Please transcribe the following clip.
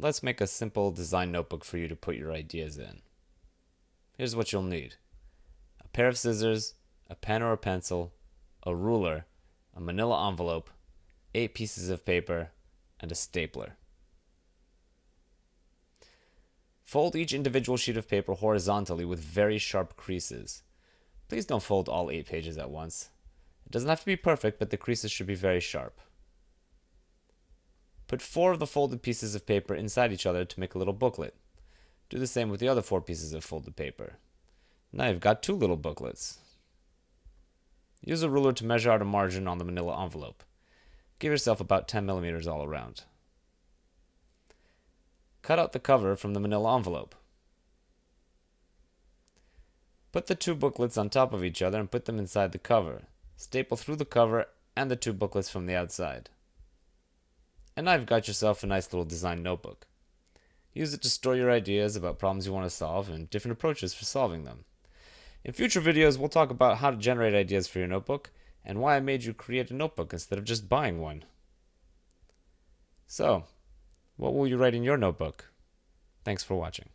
let's make a simple design notebook for you to put your ideas in. Here's what you'll need. A pair of scissors, a pen or a pencil, a ruler, a manila envelope, eight pieces of paper, and a stapler. Fold each individual sheet of paper horizontally with very sharp creases. Please don't fold all eight pages at once. It doesn't have to be perfect, but the creases should be very sharp. Put four of the folded pieces of paper inside each other to make a little booklet. Do the same with the other four pieces of folded paper. Now you've got two little booklets. Use a ruler to measure out a margin on the manila envelope. Give yourself about 10 millimeters all around. Cut out the cover from the manila envelope. Put the two booklets on top of each other and put them inside the cover. Staple through the cover and the two booklets from the outside. And now you've got yourself a nice little design notebook. Use it to store your ideas about problems you want to solve and different approaches for solving them. In future videos, we'll talk about how to generate ideas for your notebook and why I made you create a notebook instead of just buying one. So, what will you write in your notebook? Thanks for watching.